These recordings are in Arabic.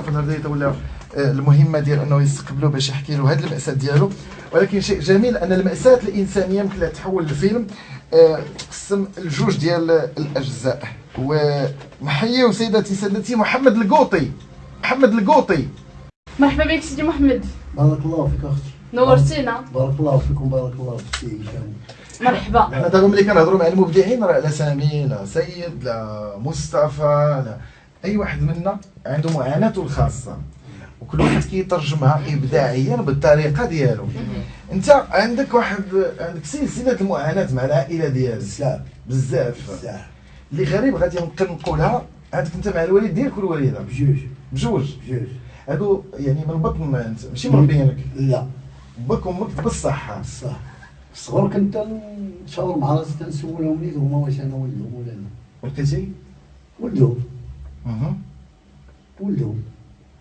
مصطفى الهردايه ولا آه، المهمة ديال أنه يستقبلوا باش يحكي له هذه المأساة ديالو. ولكن شيء جميل أن المأساة الإنسانية يمكن لها تحول لفيلم آه، تقسم الجوج ديال الأجزاء. ونحيي سيداتي سادتي محمد القوطي. محمد القوطي. مرحبا بك سيدي محمد. بارك الله فيك أختي. نورتينا. بارك الله فيكم بارك الله فيك مرحبا. حنا دابا ملي كنهضروا مع المبدعين راه لا سامي لا سيد لا مصطفى لا أي واحد منا عنده معاناته الخاصة وكل واحد كيترجمها ابداعيا بالطريقة ديالو. أنت عندك واحد عندك سلسلة المعاناة مع العائلة ديالك. بزاف. بزاف. اللي غريب غادي نقدر نقولها عندك أنت مع الوالد ديالك والوالدة. بجوج. بجوج. بجوج. هادو يعني من بطن ما أنت ماشي مربيينك لا. باك وامك بالصحة. صح. الصغر كنت نشاور مع راسي تنسولهم نيت هما واش أنا ولدهم ولا لا. ولقيتي؟ ولدهم أها. ولدهم.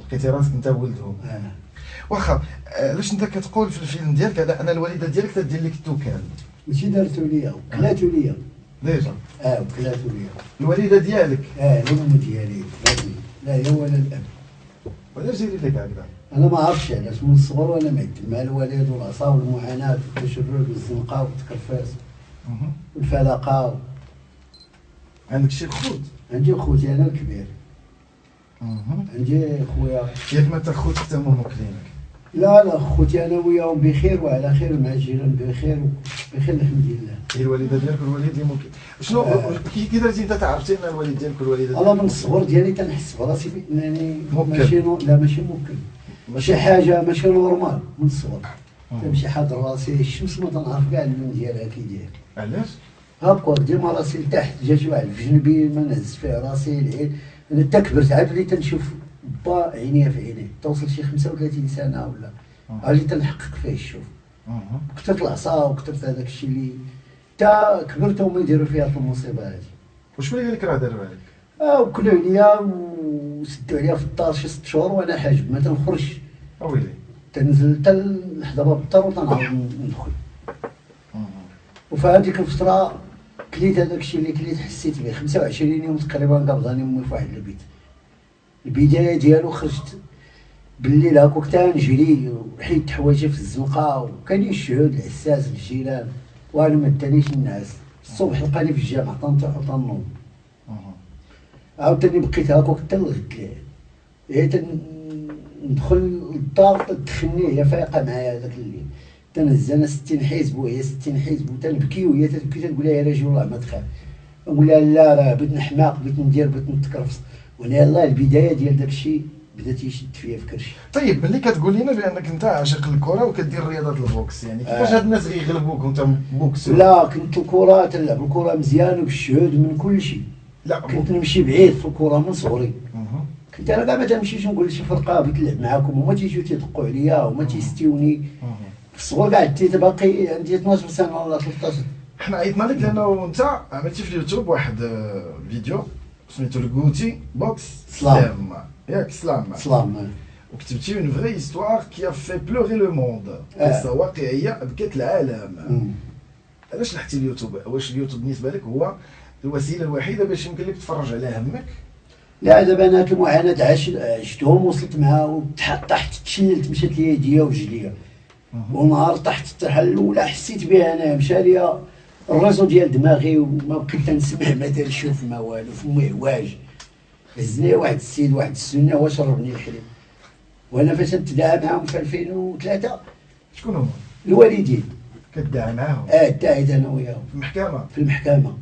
لقيتي راسك انت ولدهم. آه. واخا آه، علاش انت كتقول في الفيلم ديالك على أن الوالدة ديالك تدير لك التوكال ماشي دارتو ليا وكلاتو ليا. déjà. آه وكلاتو ليا. الوالدة ديالك؟ آه الام ديالي لا هي- لا هي ولا الأب. وعلاش دايرين لك هكذا؟ أنا ما عرفتش علاش من الصغر وأنا معدل مع الوالد والعصا والمعاناة والتشرد والزنقة والتكرفاس. والفلقة عندك شي خود عندي خوتي أنا الكبير. عندي خويا. ياك ما تاخذ حتى هما موكلينك لا لا خوتي أنا وياهم بخير وعلى خير مع الجيران بخير بخير الحمد لله. هي الوالدة ديالك والوالد اللي ممكن. شنو؟ آه. كي درتي أنت تعرفتي أن الوالد ديالك والوالدة أنا من الصغر ديالي تنحس براسي بانني موكل. ماشي. لا ماشي موكل ماشي حاجة ماشي normal من الصغر. مم. تمشي حاضر راسي الشمس ما تنعرف كاع اللون ديالها كي داير علاش؟ هاكا ديما راسي لتحت جات واحد في جنبي ما نهز فيه راسي العين. أنا تا كبرت عاد وليت تنشوف با عينيا في عيني توصل شي 35 سنة ولا. وليت تنحقق فيه الشوف. كثرت العصا وكثرت هذاك الشيء اللي تا كبرت وما يديروا فيها في المصيبة هذه. وشكون اللي قال لك راه دار عليك آه وكلوا عليا وسدوا عليا في الدار شي ست شهور وأنا حاجب. ما تنخرجش اويلي تنزل حتى لحدا باب الدار وتنعاود ندخل. وفي هذيك الفترة كليت هذاك الشيء اللي كليت حسيت به. 25 يوم تقريبا قبضاني امي في واحد البيت. البداية ديالو خرجت بالليل هاكوك تا نجري وحيدت حوايجي في الزنقه وكان الشهود العساس الجيران وأنا ما دانيش الناس. الصبح لقاني في الجامع تنطيح وتنوض. عاوتاني بقيت هاكوك حتى الغد هي تن- ندخل للدار تدخلني هي فايقة معايا هذاك الليل. تنهز أنا 60 حزب وهي 60 حزب وتنبكي وهي تبكي تقول لها يا رجل الله ما تخاف. نقول لها لا راه بغيت نحماق بغيت ندير بغيت نتكرفس وأنا يلاه البداية ديال داك الشيء بدا تيشد فيا في كرشي. طيب ملي كتقول لنا بأنك أنت عاشق الكرة وكدير رياضة ال boxe يعني كيفاش آه. هاد الناس غيغلبوك وأنت boxeur لا كنت الكرة تلعب الكرة مزيان وبالشهود من كل شيء. لا. كنت نمشي بعيد في الكرة من صغري. كنت أنا كاع ما تنمشيش نقول لشي فرقة بغيت نلعب معاكم هما تيجيو تيدقوا عليا وما تيستيوني. الصغر كاع عديت باقي عندي 12 سنة ولا 13 حنا عيطنا لك لأنه أنت عملتي في اليوتيوب واحد آه، فيديو سميتو الكوتي بوكس. سلام. ياك سلام. سلام. وكتبتي une vraie histoire qui fait pleurer le monde آه. قصه واقعية بكت العالم. علاش لحتي اليوتيوب؟ واش اليوتيوب بالنسبة لك هو الوسيلة الوحيدة باش يمكن لك تفرج على همك؟ لا دابا أنا المعاناة عش- عشتهم وصلت معها وتحت طحت تشللت مشات لي يديا ورجليا ونهار طحت الطيحه الأولى حسيت بها أنا مشى ليا ال réseau ديال دماغي وما بقيت تنسمع ما دار شوف ما والو فمي عواج هزني واحد السيد واحد السنة هو شربني الحليب وأنا فاش نتداعى معاهم في 2003 شكون هما؟ الوالدين. كدعي معاهم؟ آه التاعد أنا وياهم. في المحكمة؟ في المحكمة.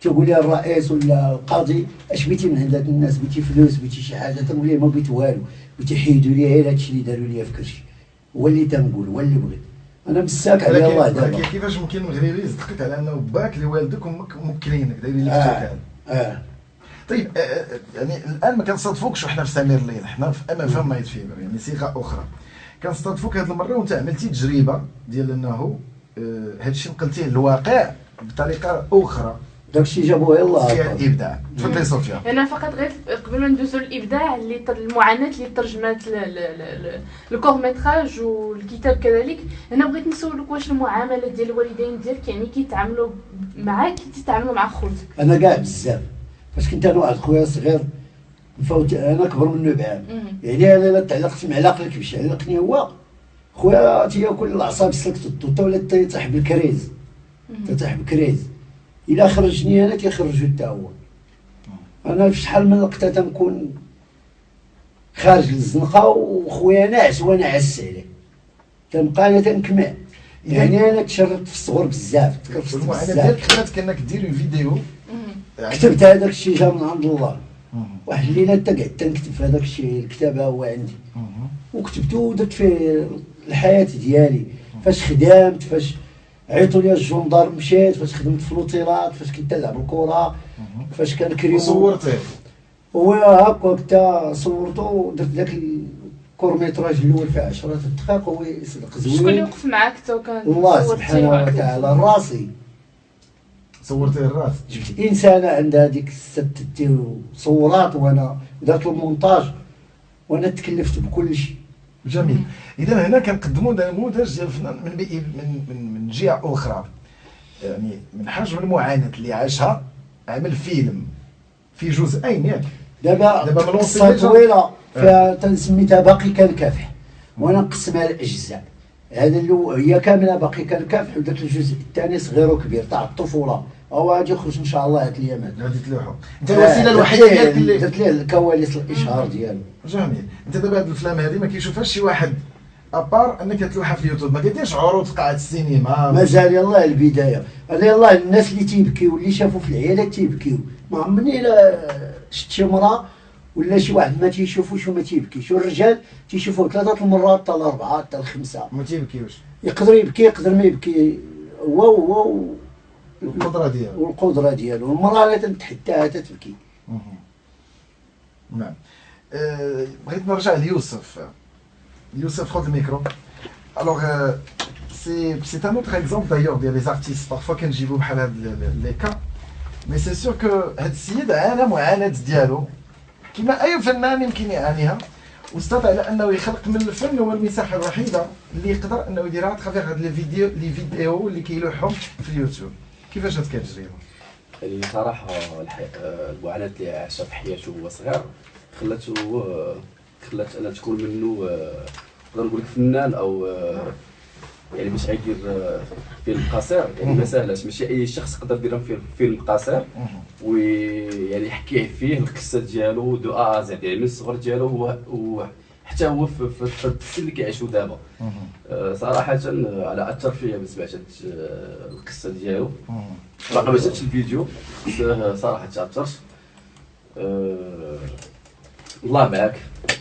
تقول لي الرئيس ولا القاضي أش بغيتي من عند الناس؟ بغيتي فلوس؟ بغيتي شي حاجة؟ تنقول لهم ما بغيت والو. بغيت يحيدوا لي غير هادشي اللي داروا لي في كرشي هو اللي تنقول هو اللي بغيت. أنا مساك على الله دابا كيفاش ممكن المغربي يصدقك على أنه باك اللي والدك وامك موكلينك دايرين لك التوكال آه طيب آه، آه، يعني الآن ما كنصادفوكش وحنا في سمير الليل حنا في MFM Night Fever يعني صيغة أخرى. كنصادفوك هذه المرة وأنت عملتي تجربة ديال أنه آه، هذا الشيء نقلتيه للواقع بطريقة أخرى. داكشي جابوه يلاه فيها ابداع تفضلي صوفيا. أنا فقط غير قبل ما ندوزو للإبداع اللي المعاناة اللي ترجمات الكور ميتراج والكتاب كذلك. أنا بغيت نسولك واش المعاملة ديال الوالدين ديالك يعني كيتعاملوا معاك كي تتعاملوا مع خوتك. أنا كاع بزاف. فاش كنت أنا واحد خويا صغير نفوت أنا كبر منه بعام. يعني أنا لا تعلقت مع العقل كيفاش علقني هو خويا تياكل الأعصاب سلكت الطوطة ولا تيطيح بالكريز تيطيح بالكريز الا خرجني أنا تيخرجو حتى هو. أنا في شحال من لقطه تنكون خارج للزنقة وخويا ناعس وأنا عس عليه. تنبقى أنا تنكمع يعني أنا تشردت في الصغر بزاف المعاناه بزاف. ديالك خلاتك انك دير فيديو مم. كتبت هذاك الشيء جا من عند الله. واحد الليلة حتى قعدت نكتب في هذاك الشيء الكتاب هو عندي. وكتبته ودرت فيه الحياة ديالي. فاش خدمت فاش عيطوا لي ال gendarmes مشيت فاش خدمت في لوطيلات فاش كنت نلعب الكرة. فاش كان كريم وصورتيه هو هكا حتى صورته ودرت ذاك ال court-métrage الأول في 10 دقائق هو يصدق شكون اللي زوين وقف معاك تو كان الله صورتي سبحانه. وتعالى راسي. صورتيه الراس جبت إنسانة عندها ديك الست دير صورات وأنا درت المونتاج وأنا تكلفت بكل شيء. جميل. إذا هنا كنقدموا نموذج ديال الفنان من من من من جهة أخرى. يعني من حجم المعاناه اللي عاشها عمل فيلم في جزئين ياك دابا دابا من قصة طويلة فيها تنسميتها باقي كالكافح وأنا نقسمها لاجزاء هذا هي كاملة باقي كالكافح ودرت الجزء الثاني صغير وكبير تاع الطفوله هو غادي يخرج إن شاء الله هاد الايامات غادي تلوحوا أنت الوسيلة الوحيدة ديالك اللي درت ليه الكواليس الإشهار ديالو. جميل. أنت دابا هاد الافلام هذه ما كيشوفهاش شي واحد. à part أنك تلوحها في اليوتيوب. ما كديرش عروض قاعه السينما. مازال يلاه البداية. أنا يلاه الناس اللي تيبكيو اللي شافوا في العيالات تيبكيو. ما عمرني لا شفت شي مراه ولا شي واحد ما تيشوفوش وما تيبكيش. والرجال تيشوفوه ثلاثة المرات حتى الأربعة حتى الخمسة. ما تيبكيوش. يقدر يبكي يقدر ما يبكي. هو هو القدره ديالو. والقدرة ديالو. المرأة لا تنتحداها تتبكي. نعم. آه، بغيت نرجع ليوسف. يوسف خذ الميكرو. alors c'est c'est un autre exemple d'ailleurs ديال les artistes parfois كنجيبو بحال هاد les cas mais c'est sûr que هاد السيد عانى معاناة ديالو. كما أي فنان يمكن يعانيها. واستطاع على أنه يخلق من الفن هو المساحة الوحيدة اللي يقدر أنه يديرها à travers هاد les vidéos les vidéos اللي كيلوحهم في اليوتيوب. كيفاش هاد التجربه يعني صراحة الحي... آه، المعاناة اللي عاشها في حياته وهو صغير. خلاته خلات أنا تكون منه آه، نقدر نقول لك فنان أو آه، يعني باش غيدير آه، فيلم قصير. يعني ما ساهلاش ماشي أي شخص يقدر يدير فيلم فيلم قصير. ويعني يحكي فيه القصة ديالو de A à Z يعني من الصغر ديالو هو حتى هو في في- في السن اللي كيعيشو دابا. آه، صراحة آه، على أثر فيا من سمعت آه، القصة ديالو. باقي ما شفتش الفيديو آه، صراحة تأثرت. آه، الله معاك.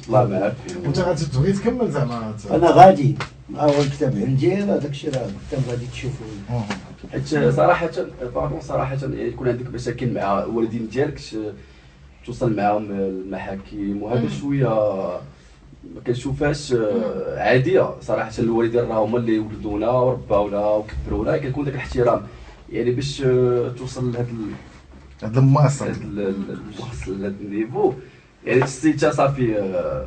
الله معاك. وانت غادي تبغي تكمل زعما؟ أنا غادي. اول كتاب عندي هذاك الشيء راه الكتاب غادي تشوفوا مهم. حيت صراحة باردون صراحة يعني يكون عندك مشاكل مع الوالدين ديالك توصل معاهم المحاكم وهذا شوية ما كنشوفهاش آه، عادية صراحة. الوالدين راه هما اللي ولدونا ورباونا وكبرونا كيكون داك الاحترام. يعني باش آه، توصل لهذا هاد الماصر هاد ال- ال- الوصل لهاد النيفو. يعني السيتا صافي آه،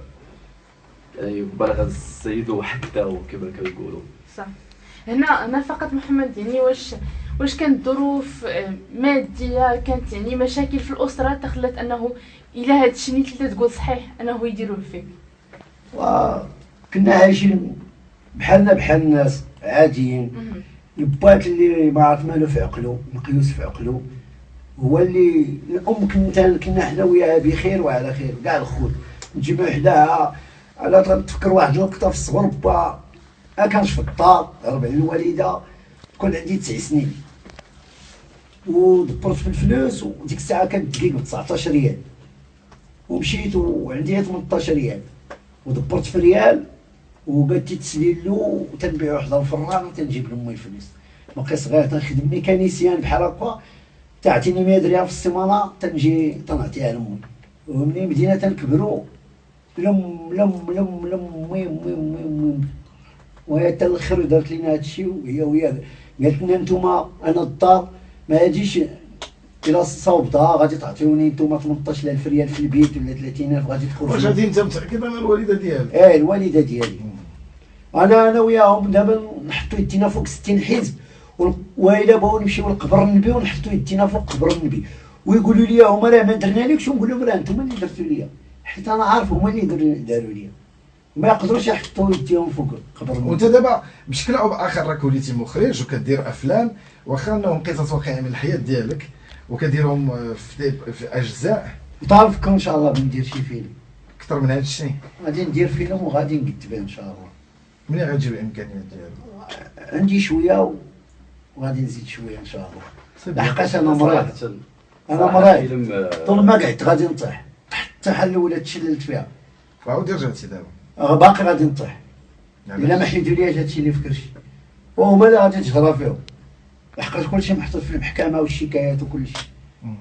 يعني بلغ السيد وحده كما كنقولوا. صح. هنا هنا فقط محمد يعني واش واش كانت ظروف آه، مادية كانت يعني مشاكل في الأسرة تخلت أنه إلى هذا الشيء اللي تقول صحيح أنه يديروه فيك وكنا عايشين بحالنا بحال الناس عاديين. البات اللي ما عرف مالو في عقلو مقيوس في عقلو هو اللي الأم كنا كنا حنا وياها بخير وعلى خير كاع الخوت. نجيبو حداها على تفكر واحد اللقطه في الصغر با ما كانش في الدار هرب على الوالدة كون عندي تسع سنين. ودبرت في الفلوس وديك الساعة كانت دقيقة ب 19 ريال. ومشيت وعندي 18 ريال. ودبرت في ريال تسليل له وتنبيعو حدا الفران وتنجيب لامي الفلوس باقي صغير تنخدم mécanicien بحال هكا تعطيني 100 ريال في السيمانة تنجي تنعطيها لامي ومني بدينا تنكبروا لم لم لم لم مي مي مي مي. وهي حتى الآخر دارت لينا هادشي وهي وهي قالت لنا نتوما أنا الدار ما هاديش الا صوبتها غادي تعطيوني نتوما 18000 ريال في البيت ولا 30000 غادي واش تخرجوا غادي انت متأكد أنا الوالدة ديالك؟ إيه الوالدة ديالي. أنا أنا وياهم دابا نحطوا يدينا فوق 60 حزب وال- وإلا بغاو نمشيو لقبر النبي ونحطوا يدينا فوق قبر النبي. ويقولوا لي هما راه ما درنا لكش ونقول لهم راه أنتم اللي درتوا لي حيت أنا عارف هما اللي داروا لي ما يقدروش يحطوا يديهم فوق قبر وانت دابا بشكل أو بآخر راك وليتي مخرج وكدير أفلام واخا انهم قصص واقعيه من الحياة ديالك وكديرهم في, في أجزاء. طالبكم إن شاء الله بندير شي فيلم. أكثر من هذا الشيء. غادي ندير فيلم وغادي نكتبه إن شاء الله. منين غتجيب الامكانيات ديالو عندي شوية وغادي نزيد شوية إن شاء الله. لحقاش أنا مريض. أنا مريض. آه، طول ما قعدت غادي نطيح. حتى حل الاولى تشللت فيها. وعاودي رجعتي دابا باقي غادي نطيح. يعني إلا ما حيدولياش هادشي اللي في كرشي وهما اللي غادي تجرى فيهم. لحقاش كلشي محطوط في المحكمة والشكايات وكلشي.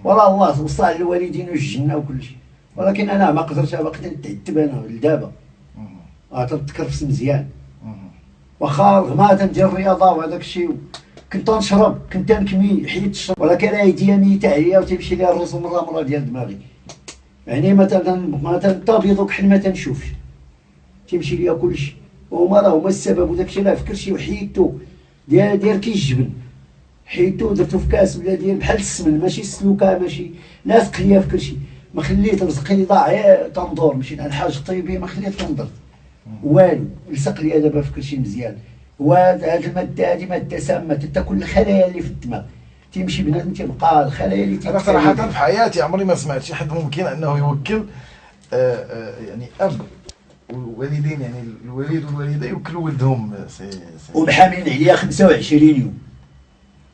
والله الله وصى الوالدين والجنة وكلشي ولكن أنا ما قدرتش باقي نتعتب أنا لدابا. آه، تنتكرفس مزيان. واخا رغم تندير الرياضة وهذاك الشيء. كنت نشرب كنت نكمي حيت الشرب ولكن ايديا ميته عليا وتمشي لي الرز مرة مرة ديال دماغي. يعني مثلا مثلا الطبيب كحل ما تنشوفش. تمشي ليا كلشي وهما راه هما السبب وداك الشيء راه في كلشي وحيدتو. داير داير كي الجبن حيدتو درتو في كاس ولا داير بحال السمن ماشي السلوكة ماشي لاصق ليا في كلشي ما خليت رزقي ضاع غير تندور مشيت على الحاج الطيبي ما خليت تنضر والو لصق ليا دابا في كلشي مزيان. وهاد المادة هذه مادة سامة تاكل الخلايا اللي في الدماغ. تيمشي بنادم تيبقى الخلايا اللي أنا تيتكون صراحة في حياتي عمري ما سمعت شي حد ممكن أنه يوكل آه، آه، يعني أب والوالدين يعني الوالد والوالدة يوكلوا ولدهم ومحاملين عليا 25 يوم.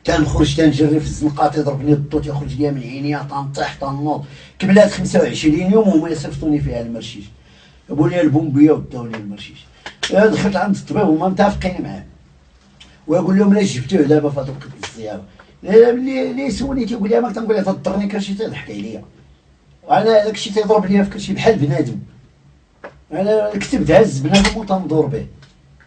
تنخرج تنجري في الزنقة تضربني الضو تيخرج ليا من عينيا تنطيح تنوض. كملات 25 يوم وهما يصيفطوني فيها المرشيش. جابوا لي البومبية وداوني المرشيش. أنا دخلت عند الطبيب هما متفقين معاه. ويقول لهم لا جبتوه دابا في هذوك الزيارة؟ لا اللي اللي يسولني تيقول لي ما تنقول له تضرني كلشي تيضحك عليا. وأنا داك الشيء تيضرب ليا في كلشي بحال بنادم. أنا كتبت هز بنادم وتندور به.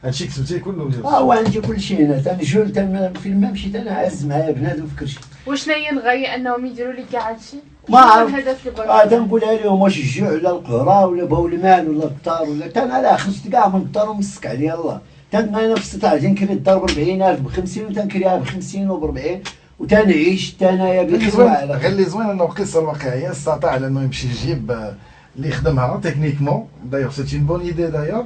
هادشي كتبتيه كله ديال آه وعندي كل شيء هنا. تنجول تن فين ما مشيت أنا عز معايا بنادم في كل شيء وشنو هي الغاية أنهم يديروا لك كاع هادشي ما شنو هو عرف. الهدف اللي آه تنقولها لهم واش الجوع ولا القهرة ولا بغاو المال ولا الدار ولا كان على خرجت كاع من الدار ومسك عليا الله كان أنا في استطاع تنكري الدار ب 40000 ب 50 وتنكريها ب 50 وب 40 وتنعيش زوين وعلى غير. اللي زوين أنه القصة الواقعية استطاع على أنه يمشي يجيب اللي يخدمها techniquement d'ailleurs c'est une bonne idée d'ailleurs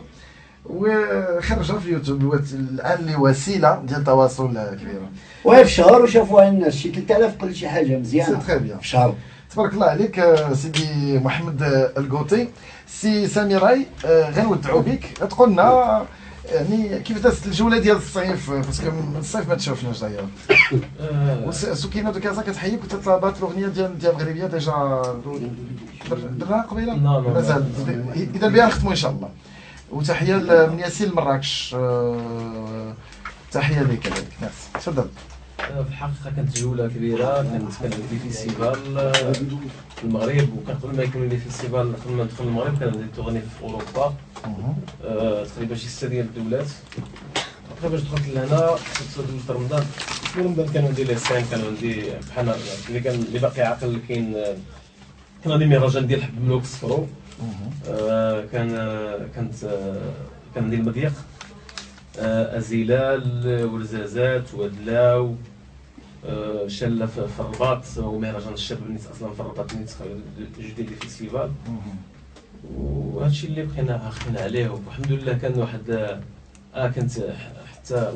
وخرجها في اليوتيوب وت- الآن اللي وسيلة ديال التواصل آه، كبيرة. وهي في شهر وشافوها الناس شي 3000 قل شي حاجة c'est مزيانه très bien. في شهر. تبارك الله عليك آه، سيدي محمد آه، القوطي. سي سامي راي آه، غنودعوا بك. تقول لنا يعني كيف دازت الجولة ديال الصيف parce que من الصيف ما تشوفناش سكينة de كازا كتحييك وتطلبات الأغنية ديال ديال المغربيه ديجا درناها قبيلة؟ لا، لا، لا. مازال. اذا بها نختموا إن شاء الله. وتحية من ياسين لمراكش آه، تحية لك كذلك ناس تفضل. آه، في الحقيقة كانت جولة كبيرة كانت كان عندي festival آه، في المغرب. وكان قبل ما يكون les festivals قبل ما ندخل المغرب كان عندي تغني في أوروبا. آه، تقريبا شي ستة ديال الدولات. تقريبا باش دخلت لهنا في دوزت رمضان. في رمضان كانوا عندي les scènes كانوا عندي بحال اللي كان اللي باقي عاقل كاين آه، كان عندي مهرجان ديال حب ملوك الصفرو آه، كان آه، كانت آه، كان عندي المضيق آه، أزيلال ورزازات ودلاو آه، شلة في الرباط ومهرجان الشاب نيت أصلا في الرباط نيت جديد ال festival. وهادشي اللي بقينا عاقلين عليه والحمد لله كان واحد آه، آه كنت ح- حتى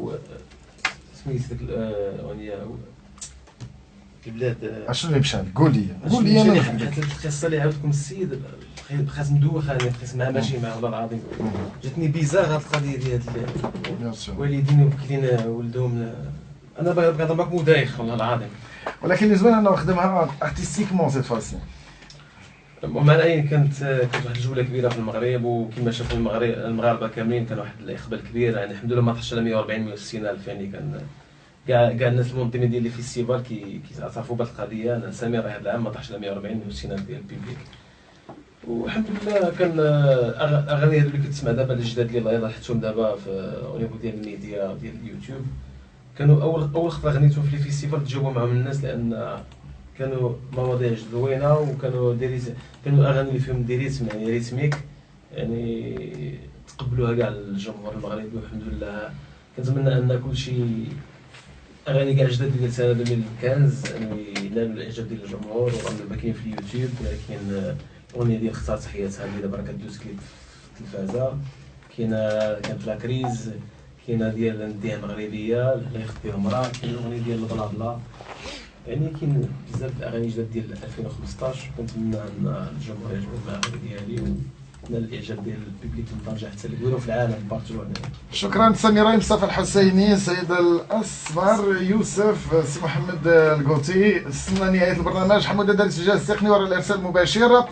سميت ديك الاغنيه البلاد آه، اشنو اللي مشى قول لي قول لي أنا. القصة اللي عاودكم السيد. بقيت مدوخ أنا بقيت معاه ماشي معاه والله العظيم. جاتني bizarre هاد القضية ديال هاد bien sûr. والدين وكلين ولدهم أنا باغي نهضر معاك مدايخ والله العظيم. ولكن اللي زوين انه خدمها artistiquement c'est facile المهم أنا كانت كانت واحد الجولة كبيرة في المغرب وكما شافوا المغرب المغاربة كاملين كان واحد الإقبال كبير يعني الحمد لله ما طاحش على 140 160 ألف يعني كان كاع كاع الناس المنظمين ديال الـ festival كي كيعترفوا بهذه القضية. أنا سامي راه هذا العام ما طاحش على 140 160 ألف ديال الـ public. والحمد لله كان أغ- اغاني هذو اللي كتسمع دابا الجداد اللي الله يلاه حطهم دابا في au niveau ديال الميديا ديال اليوتيوب. كانوا أول أول خطرة غنيتهم في الـ festival تجاوبوا معهم الناس لأن كانوا مواضيع زوينة وكانوا des rythmes كانوا أغاني اللي فيهم des rythmes يعني rythmiques يعني تقبلوها كاع الجمهور المغربي والحمد لله. كنتمنى أن كل شيء أغاني كاع جداد ديال سنة 2015 انه ينالوا الإعجاب ديال الجمهور وغنبقى كاين في اليوتيوب كاين آه، اغنيه ديال اختار تحياتها اللي دابا كدوز كليب في التلفازة. كاينة كانت لا كريز كاينة ديال نديها مغربيه اللي يخطيها مرا كاين الاغنيه ديال البلا بلا يعني كاين بزاف الاغاني جداد ديال 2015 كنتمنى ان الجمهور يعجبو الاغاني ديالي ونال الإعجاب ديال البيبليك من طنجة حتى العالم بارتو شكرا سميرة مصطفى الحسيني سيد الأسمر يوسف سي محمد القوتي استنى نهاية البرنامج. حمودة دار السجال التقني وراء الإرسال المباشر.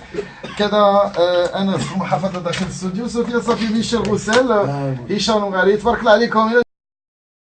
كذا آه، انس في محافظه داخل الاستوديو سوفيا صافي ميشيل غسال هشام غالي. تبارك الله عليكم